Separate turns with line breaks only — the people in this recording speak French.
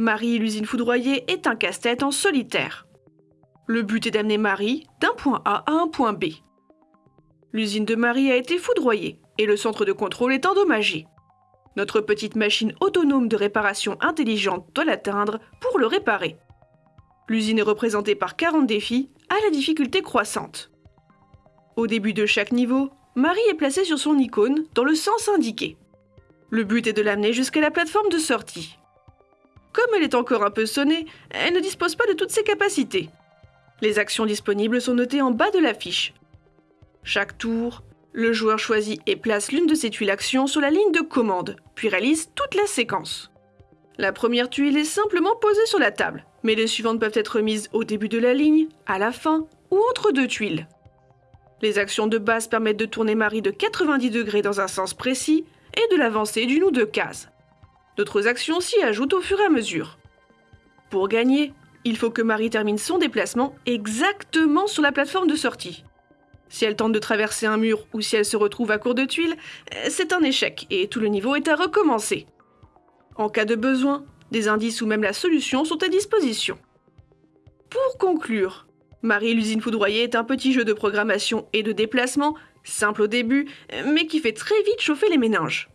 Marie l'usine foudroyée est un casse-tête en solitaire. Le but est d'amener Marie d'un point A à un point B. L'usine de Marie a été foudroyée et le centre de contrôle est endommagé. Notre petite machine autonome de réparation intelligente doit l'atteindre pour le réparer. L'usine est représentée par 40 défis à la difficulté croissante. Au début de chaque niveau, Marie est placée sur son icône dans le sens indiqué. Le but est de l'amener jusqu'à la plateforme de sortie. Comme elle est encore un peu sonnée, elle ne dispose pas de toutes ses capacités. Les actions disponibles sont notées en bas de la fiche. Chaque tour, le joueur choisit et place l'une de ses tuiles actions sur la ligne de commande, puis réalise toute la séquence. La première tuile est simplement posée sur la table, mais les suivantes peuvent être mises au début de la ligne, à la fin ou entre deux tuiles. Les actions de base permettent de tourner Marie de 90 degrés dans un sens précis et de l'avancer d'une ou deux cases. D'autres actions s'y ajoutent au fur et à mesure. Pour gagner, il faut que Marie termine son déplacement exactement sur la plateforme de sortie. Si elle tente de traverser un mur ou si elle se retrouve à court de tuiles, c'est un échec et tout le niveau est à recommencer. En cas de besoin, des indices ou même la solution sont à disposition. Pour conclure, Marie l'usine foudroyée est un petit jeu de programmation et de déplacement, simple au début, mais qui fait très vite chauffer les méninges.